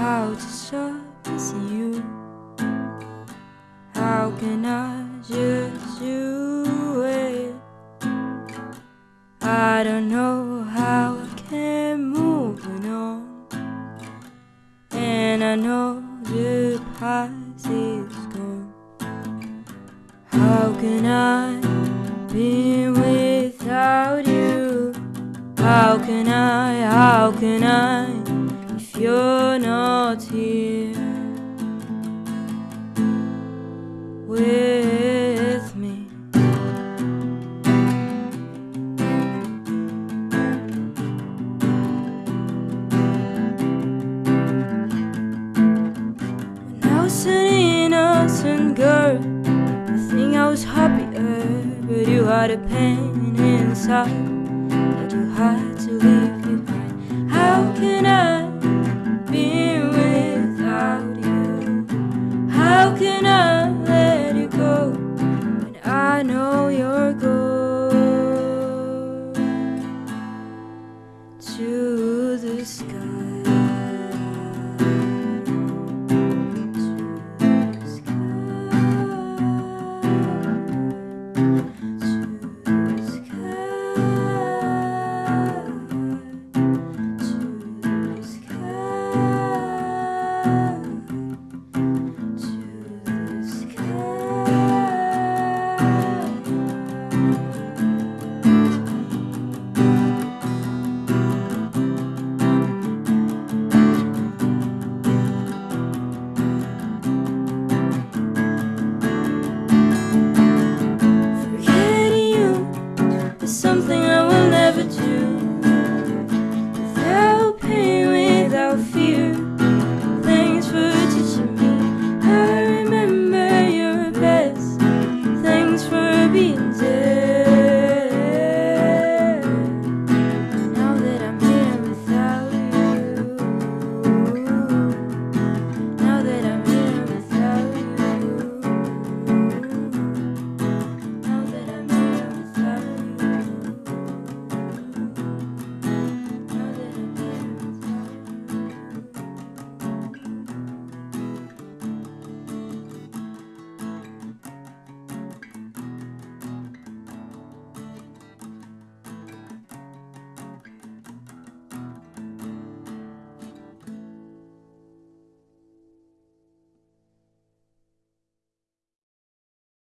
how to trust you How can I just do it? I don't know how I can move on And I know the past is gone How can I be without you? How can I, how can I you're not here with me? When I was an innocent girl, I think I was happier, but you had a pain inside that you had to leave